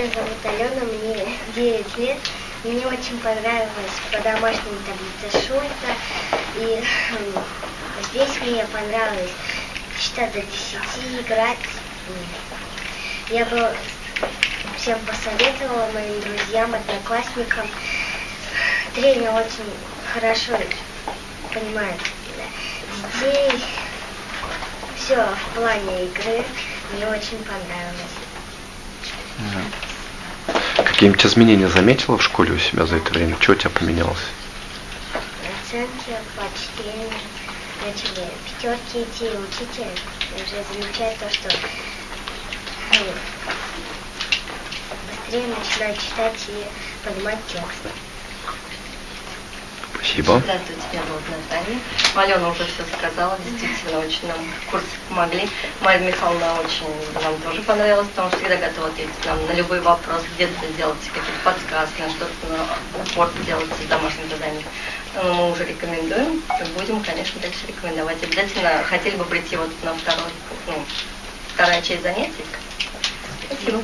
Меня зовут Алена, мне 9 лет. Мне очень понравилась по домашней таблица Шульца. И здесь мне понравилось считать до 10, играть. Я бы всем посоветовала, моим друзьям, одноклассникам. Тренер очень хорошо понимает детей. Все в плане игры мне очень понравилось. Какие-нибудь изменения заметила в школе у себя за это время? Что у тебя поменялось? Оценки по чтению начали пятерки идти, учитель уже замечает то, что ну, быстрее начинает читать и понимать текст. Спасибо. Здравствуйте, меня зовут Наталья. Алена уже все сказала, действительно очень нам курсы помогли. Мария Михайловна очень нам тоже понравилась, потому что всегда готова ответить нам на любой вопрос, где-то сделать какие-то подсказки, на что-то на упор делать с домашним заданием. Но мы уже рекомендуем, и будем, конечно, дальше рекомендовать. Обязательно хотели бы прийти вот на второй, ну, вторая часть занятий. Спасибо.